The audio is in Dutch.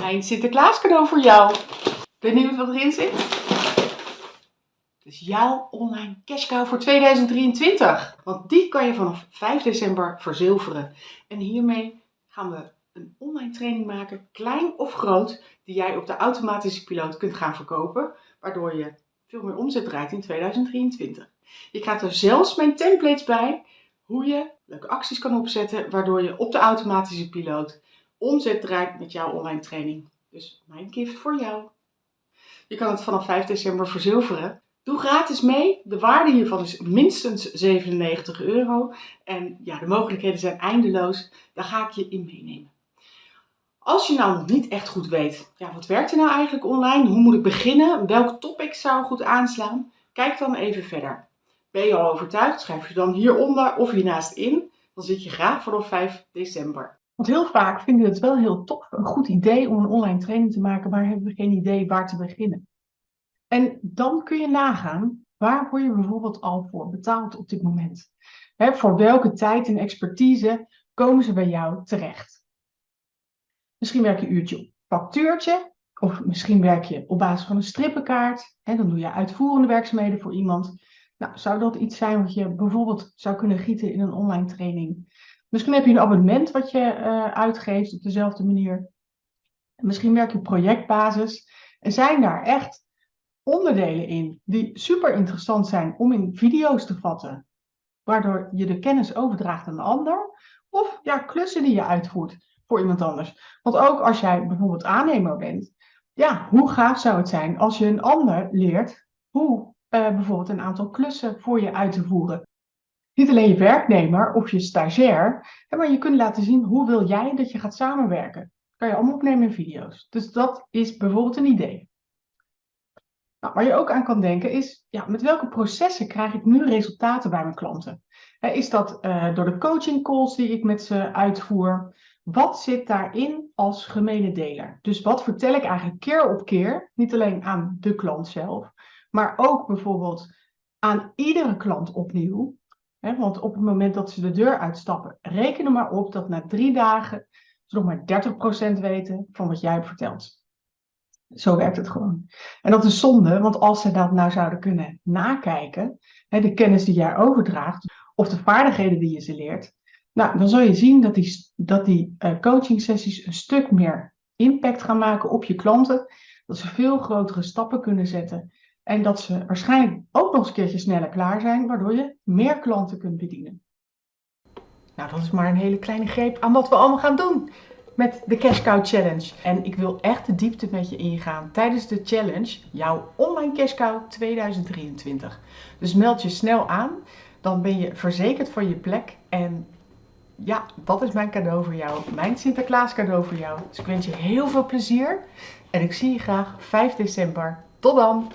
Mijn Sinterklaas cadeau voor jou. Benieuwd wat erin zit? Het is jouw online cashcow voor 2023. Want die kan je vanaf 5 december verzilveren. En hiermee gaan we een online training maken, klein of groot, die jij op de automatische piloot kunt gaan verkopen. Waardoor je veel meer omzet draait in 2023. Je krijgt er zelfs mijn templates bij, hoe je leuke acties kan opzetten, waardoor je op de automatische piloot omzet draait met jouw online training. Dus mijn gift voor jou. Je kan het vanaf 5 december verzilveren. Doe gratis mee. De waarde hiervan is minstens 97 euro. En ja, de mogelijkheden zijn eindeloos. Daar ga ik je in meenemen. Als je nou niet echt goed weet, ja, wat werkt er nou eigenlijk online? Hoe moet ik beginnen? Welk topic zou goed aanslaan? Kijk dan even verder. Ben je al overtuigd? Schrijf je dan hieronder of hiernaast in. Dan zit je graag vanaf 5 december. Want heel vaak vinden we het wel heel tof, een goed idee om een online training te maken, maar hebben we geen idee waar te beginnen. En dan kun je nagaan, waar word je bijvoorbeeld al voor betaald op dit moment? voor welke tijd en expertise komen ze bij jou terecht? Misschien werk je een uurtje op factuurtje, of misschien werk je op basis van een strippenkaart. Hè, dan doe je uitvoerende werkzaamheden voor iemand. Nou, zou dat iets zijn wat je bijvoorbeeld zou kunnen gieten in een online training? Misschien heb je een abonnement wat je uh, uitgeeft op dezelfde manier. Misschien werk je projectbasis. En zijn daar echt onderdelen in die super interessant zijn om in video's te vatten, waardoor je de kennis overdraagt aan een ander, of ja, klussen die je uitvoert voor iemand anders. Want ook als jij bijvoorbeeld aannemer bent, ja, hoe gaaf zou het zijn als je een ander leert hoe uh, bijvoorbeeld een aantal klussen voor je uit te voeren. Niet alleen je werknemer of je stagiair, maar je kunt laten zien hoe wil jij dat je gaat samenwerken. Dat kan je allemaal opnemen in video's. Dus dat is bijvoorbeeld een idee. Nou, waar je ook aan kan denken is, ja, met welke processen krijg ik nu resultaten bij mijn klanten? Is dat uh, door de coaching calls die ik met ze uitvoer? Wat zit daarin als gemene deler? Dus wat vertel ik eigenlijk keer op keer, niet alleen aan de klant zelf, maar ook bijvoorbeeld aan iedere klant opnieuw. Want op het moment dat ze de deur uitstappen, reken er maar op dat na drie dagen ze nog maar 30% weten van wat jij hebt verteld. Zo werkt het gewoon. En dat is zonde, want als ze dat nou zouden kunnen nakijken, de kennis die jij overdraagt, of de vaardigheden die je ze leert, nou, dan zul je zien dat die, dat die uh, coaching sessies een stuk meer impact gaan maken op je klanten. Dat ze veel grotere stappen kunnen zetten. En dat ze waarschijnlijk ook nog eens een keertje sneller klaar zijn, waardoor je meer klanten kunt bedienen. Nou, dat is maar een hele kleine greep aan wat we allemaal gaan doen met de Cash Cow Challenge. En ik wil echt de diepte met je ingaan tijdens de challenge, jouw online Cash Cow 2023. Dus meld je snel aan, dan ben je verzekerd van je plek. En ja, dat is mijn cadeau voor jou, mijn Sinterklaas cadeau voor jou. Dus ik wens je heel veel plezier en ik zie je graag 5 december. Tot dan!